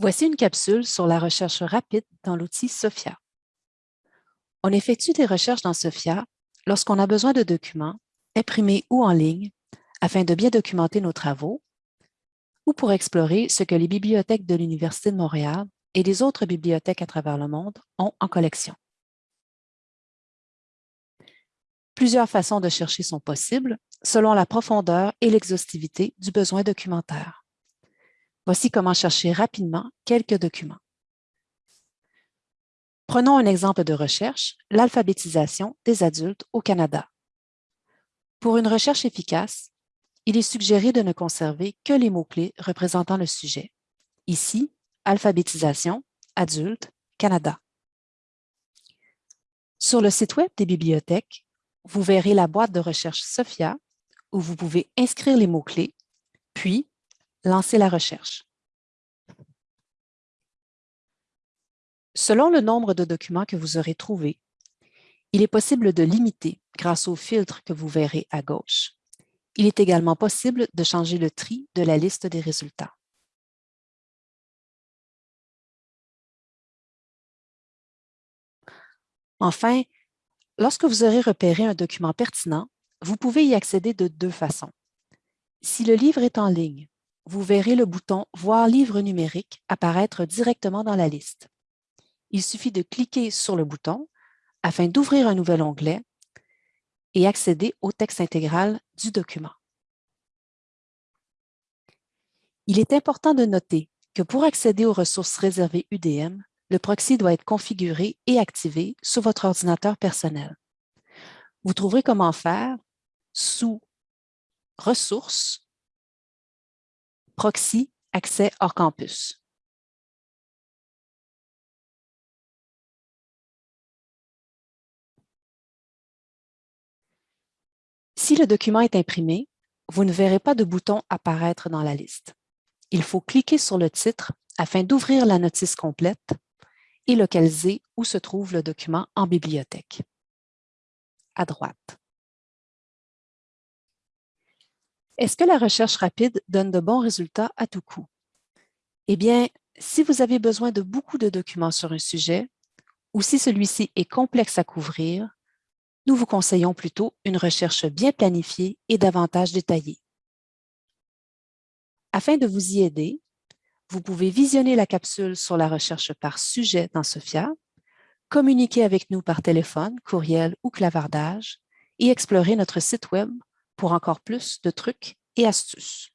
Voici une capsule sur la recherche rapide dans l'outil SOFIA. On effectue des recherches dans SOFIA lorsqu'on a besoin de documents, imprimés ou en ligne, afin de bien documenter nos travaux, ou pour explorer ce que les bibliothèques de l'Université de Montréal et les autres bibliothèques à travers le monde ont en collection. Plusieurs façons de chercher sont possibles selon la profondeur et l'exhaustivité du besoin documentaire. Voici comment chercher rapidement quelques documents. Prenons un exemple de recherche, l'alphabétisation des adultes au Canada. Pour une recherche efficace, il est suggéré de ne conserver que les mots-clés représentant le sujet. Ici, alphabétisation, adulte, Canada. Sur le site Web des bibliothèques, vous verrez la boîte de recherche SOFIA où vous pouvez inscrire les mots-clés, puis Lancer la recherche. Selon le nombre de documents que vous aurez trouvés, il est possible de limiter grâce au filtre que vous verrez à gauche. Il est également possible de changer le tri de la liste des résultats. Enfin, lorsque vous aurez repéré un document pertinent, vous pouvez y accéder de deux façons. Si le livre est en ligne, vous verrez le bouton « Voir livre numérique » apparaître directement dans la liste. Il suffit de cliquer sur le bouton afin d'ouvrir un nouvel onglet et accéder au texte intégral du document. Il est important de noter que pour accéder aux ressources réservées UDM, le proxy doit être configuré et activé sur votre ordinateur personnel. Vous trouverez comment faire sous « Ressources » Proxy accès hors campus. Si le document est imprimé, vous ne verrez pas de bouton apparaître dans la liste. Il faut cliquer sur le titre afin d'ouvrir la notice complète et localiser où se trouve le document en bibliothèque. À droite. Est-ce que la recherche rapide donne de bons résultats à tout coup? Eh bien, si vous avez besoin de beaucoup de documents sur un sujet ou si celui-ci est complexe à couvrir, nous vous conseillons plutôt une recherche bien planifiée et davantage détaillée. Afin de vous y aider, vous pouvez visionner la capsule sur la recherche par sujet dans SOFIA, communiquer avec nous par téléphone, courriel ou clavardage et explorer notre site Web pour encore plus de trucs et astuces.